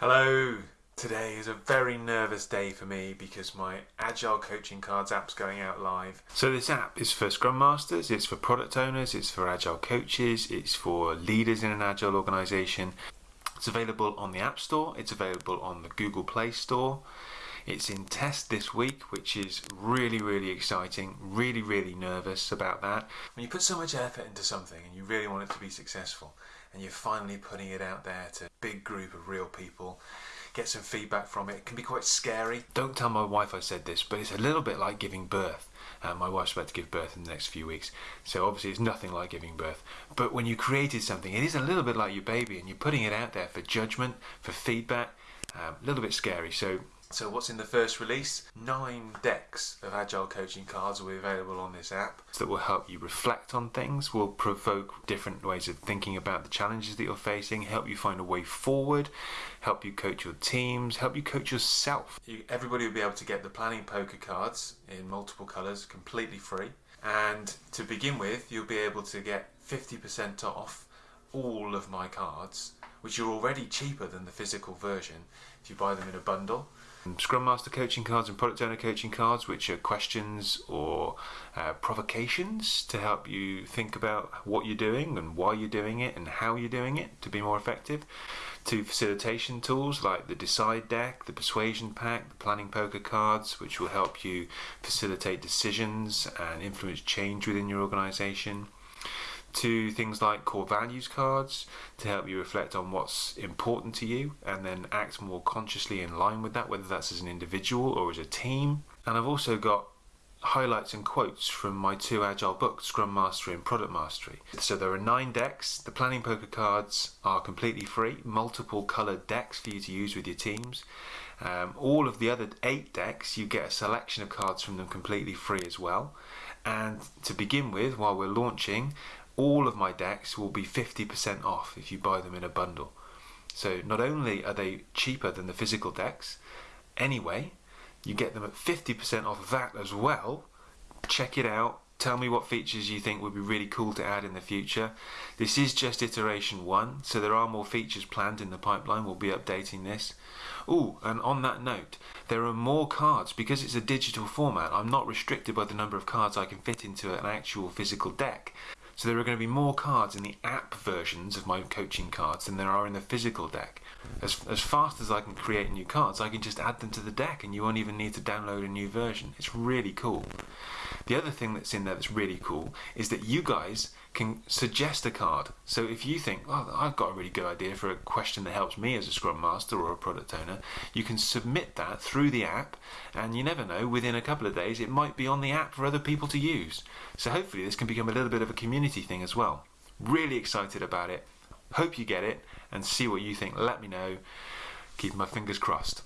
Hello. Today is a very nervous day for me because my Agile Coaching Cards app's going out live. So this app is for Scrum Masters, it's for product owners, it's for Agile coaches, it's for leaders in an Agile organization. It's available on the App Store, it's available on the Google Play Store. It's in test this week, which is really, really exciting. Really, really nervous about that. When you put so much effort into something and you really want it to be successful, and you're finally putting it out there to a big group of real people, get some feedback from it, it can be quite scary. Don't tell my wife I said this, but it's a little bit like giving birth. Uh, my wife's about to give birth in the next few weeks, so obviously it's nothing like giving birth. But when you created something, it is a little bit like your baby, and you're putting it out there for judgment, for feedback. Um, a little bit scary. So so what's in the first release? Nine decks of Agile coaching cards will be available on this app that will help you reflect on things, will provoke different ways of thinking about the challenges that you're facing, help you find a way forward, help you coach your teams, help you coach yourself. You, everybody will be able to get the planning poker cards in multiple colours completely free. And to begin with, you'll be able to get 50% off all of my cards, which are already cheaper than the physical version if you buy them in a bundle. Scrum Master coaching cards and Product Owner coaching cards, which are questions or uh, provocations to help you think about what you're doing and why you're doing it and how you're doing it to be more effective. To facilitation tools like the Decide deck, the Persuasion pack, the Planning Poker cards, which will help you facilitate decisions and influence change within your organization to things like core values cards to help you reflect on what's important to you and then act more consciously in line with that, whether that's as an individual or as a team. And I've also got highlights and quotes from my two agile books, Scrum Mastery and Product Mastery. So there are nine decks. The planning poker cards are completely free, multiple coloured decks for you to use with your teams. Um, all of the other eight decks, you get a selection of cards from them completely free as well. And to begin with, while we're launching, all of my decks will be 50% off if you buy them in a bundle. So not only are they cheaper than the physical decks, anyway, you get them at 50% off that as well. Check it out. Tell me what features you think would be really cool to add in the future. This is just iteration one, so there are more features planned in the pipeline. We'll be updating this. Oh, and on that note, there are more cards because it's a digital format. I'm not restricted by the number of cards I can fit into an actual physical deck. So there are going to be more cards in the app versions of my coaching cards than there are in the physical deck. As, as fast as I can create new cards, I can just add them to the deck and you won't even need to download a new version. It's really cool. The other thing that's in there that's really cool is that you guys can suggest a card. So if you think, oh, I've got a really good idea for a question that helps me as a Scrum Master or a product owner, you can submit that through the app, and you never know, within a couple of days, it might be on the app for other people to use. So hopefully, this can become a little bit of a community thing as well. Really excited about it. Hope you get it and see what you think. Let me know. Keep my fingers crossed.